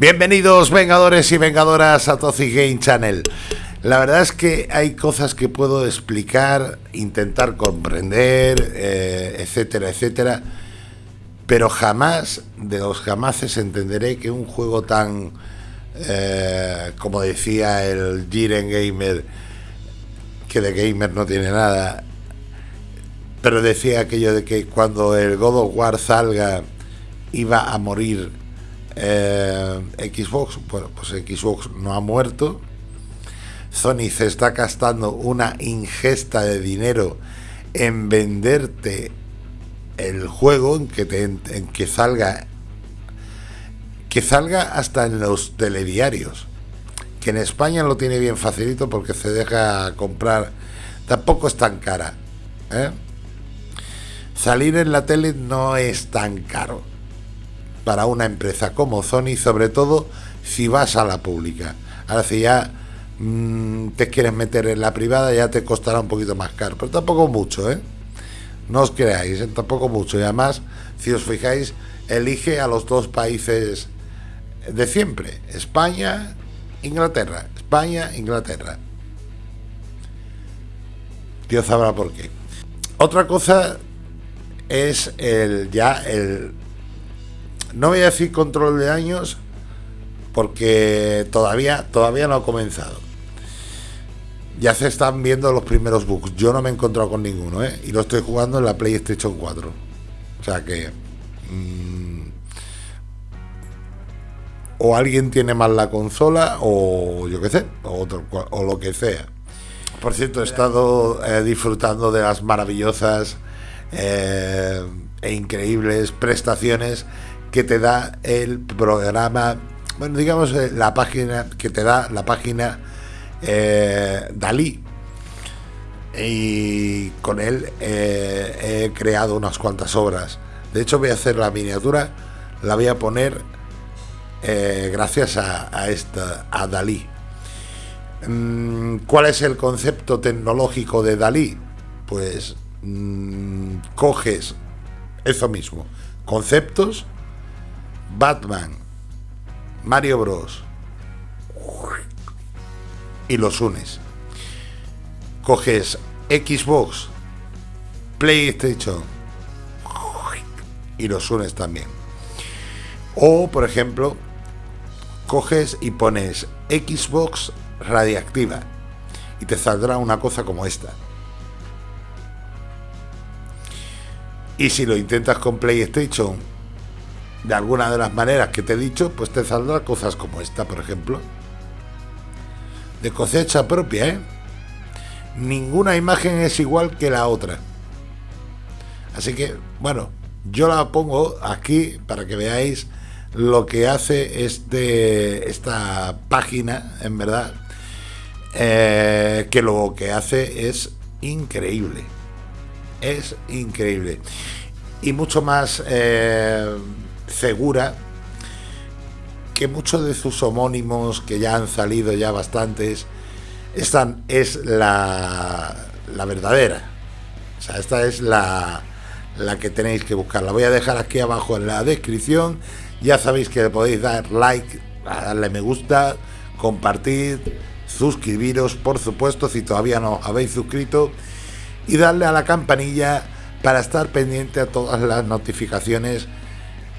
Bienvenidos vengadores y vengadoras a Tozi Game Channel. La verdad es que hay cosas que puedo explicar, intentar comprender, eh, etcétera, etcétera, pero jamás, de los jamases, entenderé que un juego tan, eh, como decía el Jiren Gamer, que de gamer no tiene nada, pero decía aquello de que cuando el God of War salga iba a morir eh, Xbox, bueno, pues Xbox no ha muerto. Sony se está gastando una ingesta de dinero en venderte el juego, en que, salga que salga hasta en los telediarios. Que en España lo tiene bien facilito porque se deja comprar. Tampoco es tan cara. ¿eh? Salir en la tele no es tan caro para una empresa como Sony, sobre todo si vas a la pública. Ahora si ya mm, te quieres meter en la privada ya te costará un poquito más caro, pero tampoco mucho, ¿eh? No os creáis, ¿eh? tampoco mucho. Y además, si os fijáis, elige a los dos países de siempre, España, Inglaterra, España, Inglaterra. Dios sabrá por qué. Otra cosa es el ya el no voy a decir control de años porque todavía, todavía no ha comenzado. Ya se están viendo los primeros bugs. Yo no me he encontrado con ninguno, ¿eh? Y lo estoy jugando en la PlayStation 4. O sea que... Mm, o alguien tiene mal la consola o yo qué sé, o, o lo que sea. Por cierto, he estado eh, disfrutando de las maravillosas eh, e increíbles prestaciones que te da el programa, bueno, digamos eh, la página que te da la página eh, Dalí. Y con él eh, he creado unas cuantas obras. De hecho, voy a hacer la miniatura, la voy a poner gracias a, esta, a Dalí. Mm, ¿Cuál es el concepto tecnológico de Dalí? Pues mm, coges eso mismo, conceptos Batman, Mario Bros. Y los unes. Coges Xbox, PlayStation y los unes también. O, por ejemplo, coges y pones Xbox radiactiva y te saldrá una cosa como esta. Y si lo intentas con PlayStation de alguna de las maneras que te he dicho, pues te saldrán cosas como esta, por ejemplo. De cosecha propia, ¿eh? Ninguna imagen es igual que la otra. Así que, bueno, yo la pongo aquí para que veáis lo que hace este, esta página, en verdad, eh, que lo que hace es increíble. Es increíble. Y mucho más... Eh, segura que muchos de sus homónimos, que ya han salido ya bastantes, están, es la, la verdadera. O sea, esta es la, la que tenéis que buscar. La voy a dejar aquí abajo en la descripción. Ya sabéis que podéis dar like, darle me gusta, compartir, suscribiros, por supuesto, si todavía no habéis suscrito, y darle a la campanilla para estar pendiente a todas las notificaciones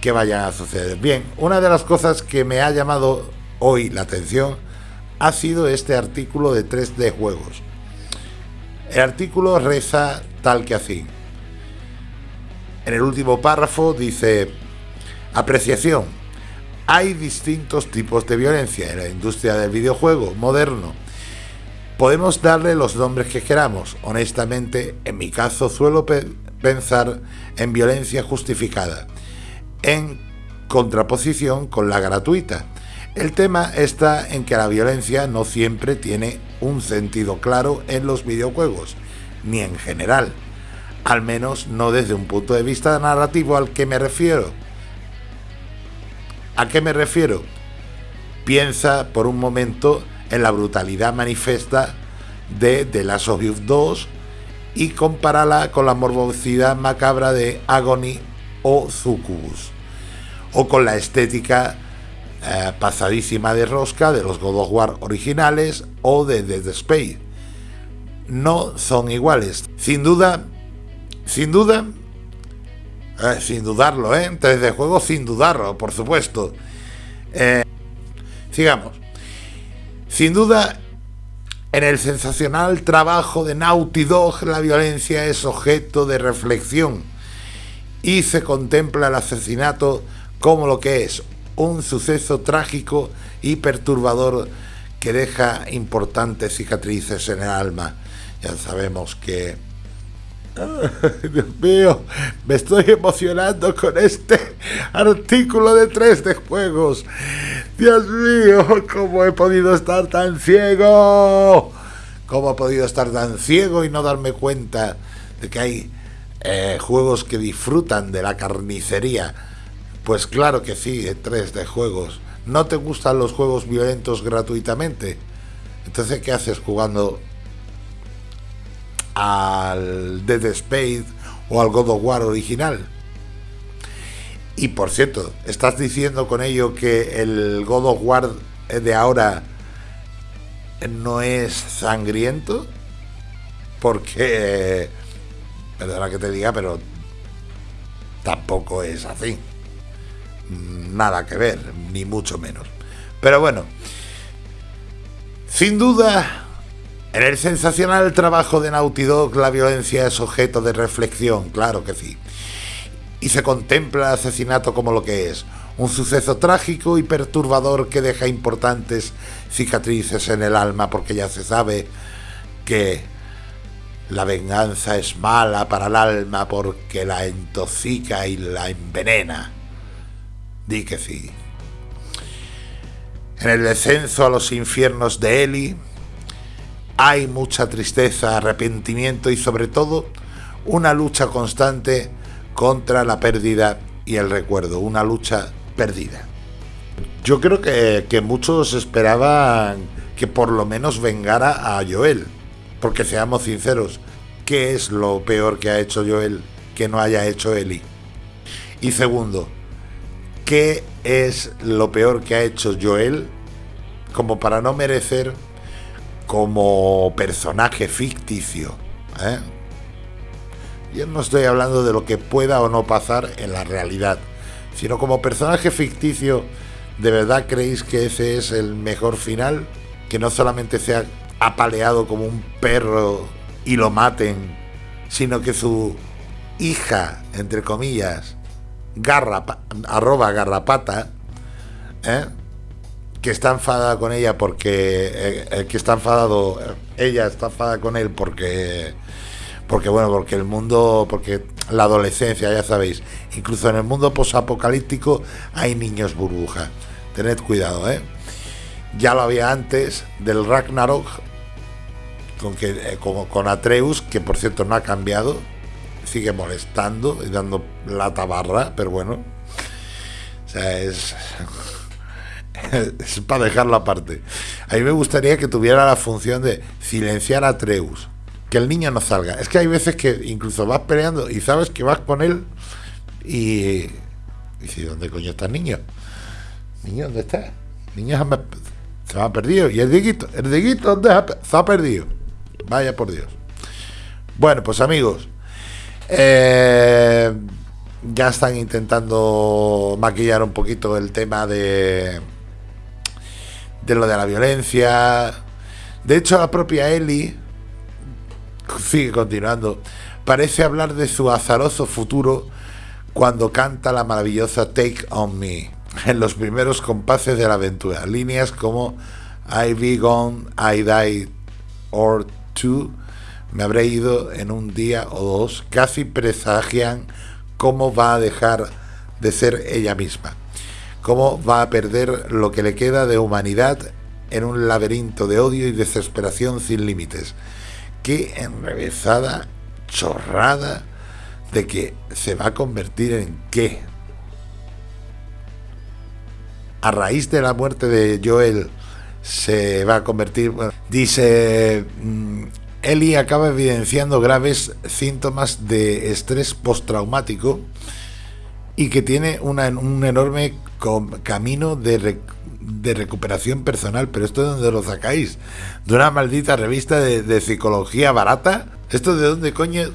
que vayan a suceder. Bien, una de las cosas que me ha llamado hoy la atención ha sido este artículo de 3D Juegos. El artículo reza tal que así. En el último párrafo dice, apreciación, hay distintos tipos de violencia en la industria del videojuego moderno. Podemos darle los nombres que queramos. Honestamente, en mi caso suelo pensar en violencia justificada en contraposición con la gratuita. El tema está en que la violencia no siempre tiene un sentido claro en los videojuegos, ni en general, al menos no desde un punto de vista narrativo al que me refiero. ¿A qué me refiero? Piensa por un momento en la brutalidad manifiesta de The Last of Us 2 y compárala con la morbosidad macabra de Agony o Sucubus, o con la estética eh, pasadísima de rosca de los God of War originales o de Dead Space. No son iguales. Sin duda, sin duda, eh, sin dudarlo, ¿eh? 3D juego sin dudarlo, por supuesto. Eh, sigamos. Sin duda, en el sensacional trabajo de Naughty Dog, la violencia es objeto de reflexión y se contempla el asesinato como lo que es, un suceso trágico y perturbador que deja importantes cicatrices en el alma. Ya sabemos que... Dios mío, me estoy emocionando con este artículo de 3 de juegos. Dios mío, ¿cómo he podido estar tan ciego? ¿Cómo he podido estar tan ciego y no darme cuenta de que hay eh, juegos que disfrutan de la carnicería? Pues claro que sí, tres de juegos. ¿No te gustan los juegos violentos gratuitamente? Entonces, ¿qué haces jugando al Dead Space o al God of War original? Y por cierto, ¿estás diciendo con ello que el God of War de ahora no es sangriento? Porque, perdona que te diga, pero tampoco es así nada que ver, ni mucho menos. Pero bueno, sin duda, en el sensacional trabajo de Naughty Dog la violencia es objeto de reflexión, claro que sí. Y se contempla el asesinato como lo que es, un suceso trágico y perturbador que deja importantes cicatrices en el alma porque ya se sabe que la venganza es mala para el alma porque la intoxica y la envenena. Di que sí. En el descenso a los infiernos de Eli hay mucha tristeza, arrepentimiento y sobre todo una lucha constante contra la pérdida y el recuerdo, una lucha perdida. Yo creo que, que muchos esperaban que por lo menos vengara a Joel, porque seamos sinceros, ¿qué es lo peor que ha hecho Joel que no haya hecho Eli? Y segundo, ¿Qué es lo peor que ha hecho Joel como para no merecer como personaje ficticio? ¿eh? Yo no estoy hablando de lo que pueda o no pasar en la realidad, sino como personaje ficticio, ¿de verdad creéis que ese es el mejor final? Que no solamente sea apaleado como un perro y lo maten, sino que su hija, entre comillas, garra, arroba garrapata, ¿eh? que está enfadada con ella porque eh, eh, que está enfadado ella está enfadada con él porque porque bueno porque el mundo porque la adolescencia ya sabéis incluso en el mundo posapocalíptico hay niños burbuja tened cuidado eh ya lo había antes del Ragnarok con que con Atreus que por cierto no ha cambiado sigue molestando y dando la tabarra, pero bueno. Es, es para dejarlo aparte. A mí me gustaría que tuviera la función de silenciar a Treus, que el niño no salga. Es que hay veces que incluso vas peleando y sabes que vas con él y... Y si, ¿dónde coño está el niño? Niño, ¿dónde está? Niño se me ha perdido. ¿Y el diguito? ¿El diguito dónde se ha perdido? Vaya por Dios. Bueno, pues amigos, eh, ya están intentando maquillar un poquito el tema de, de lo de la violencia. De hecho, la propia Ellie sigue continuando. Parece hablar de su azaroso futuro cuando canta la maravillosa Take on Me en los primeros compases de la aventura. Líneas como I be gone, I die or me habré ido en un día o dos, casi presagian cómo va a dejar de ser ella misma, cómo va a perder lo que le queda de humanidad en un laberinto de odio y desesperación sin límites. Qué enrevesada chorrada de que se va a convertir en qué. A raíz de la muerte de Joel se va a convertir, dice, mm, Eli acaba evidenciando graves síntomas de estrés postraumático y que tiene una, un enorme camino de, de, recuperación personal. Pero esto de dónde lo sacáis? ¿De una maldita revista de, psicología barata? ¿Esto de dónde coño?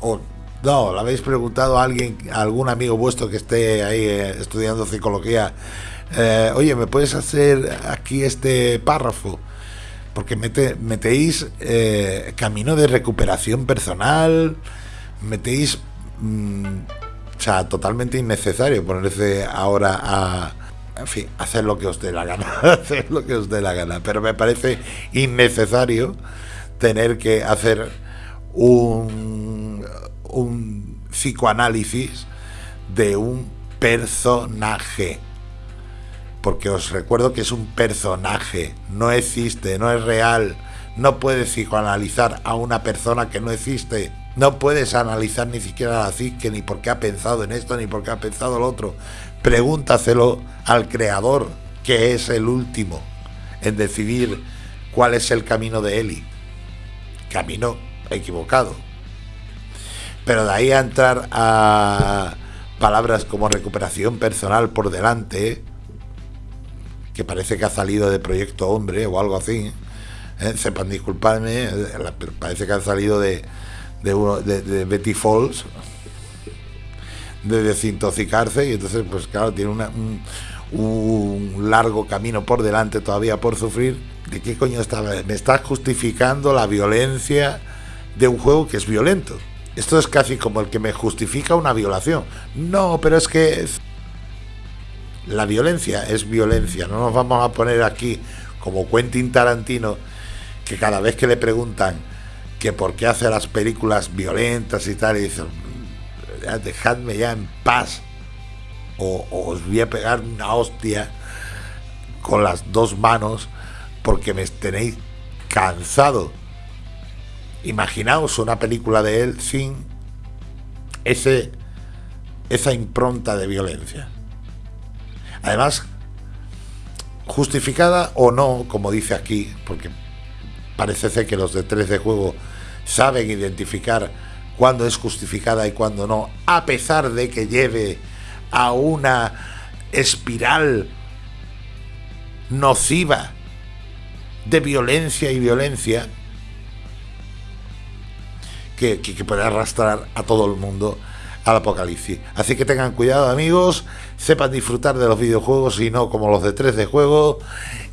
O, no, ¿le habéis preguntado a alguien, a algún amigo vuestro que esté ahí eh, estudiando psicología? Eh, oye, ¿me puedes hacer aquí este párrafo? Porque metéis eh, camino de recuperación personal, metéis... Mm, o sea, totalmente innecesario ponerse ahora a... En fin, hacer lo que os dé la gana, hacer lo que os dé la gana. Pero me parece innecesario tener que hacer un psicoanálisis de un personaje porque os recuerdo que es un personaje, no existe, no es real. No puedes psicoanalizar a una persona que no existe. No puedes analizar ni siquiera la psique, ni por qué ha pensado en esto, ni por qué ha pensado lo otro. Pregúntaselo al creador, que es el último en decidir cuál es el camino de Eli. Camino equivocado. Pero de ahí a entrar a palabras como recuperación personal por delante, que parece que ha salido de Proyecto Hombre o algo así. ¿eh? Sepan disculparme, eh, parece que ha salido de, de, Betty Falls, de desintoxicarse, y entonces, pues claro, tiene un, un, largo camino por delante todavía por sufrir. ¿De qué coño estaba? Me estás justificando la violencia de un juego que es violento. Esto es casi como el que me justifica una violación. No, pero es que la violencia es violencia. No nos vamos a poner aquí como Quentin Tarantino, que cada vez que le preguntan que por qué hace las películas violentas y tal, y dicen, dejadme ya en paz, o, os voy a pegar una hostia con las dos manos porque me tenéis cansado. Imaginaos una película de él sin ese, esa impronta de violencia. Además, justificada o no, como dice aquí, porque parece ser que los de 3 de juego saben identificar cuándo es justificada y cuándo no, a pesar de que lleve a una espiral nociva de violencia y violencia que, que, que puede arrastrar a todo el mundo al apocalipsis. Así que tengan cuidado amigos, sepan disfrutar de los videojuegos y no como los de 3 de juego.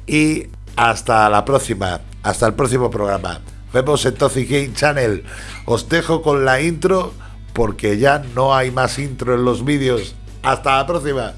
Y hasta la próxima, hasta el próximo programa. Vemos en Toxic Game Channel. Os dejo con la intro porque ya no hay más intro en los vídeos. Hasta la próxima.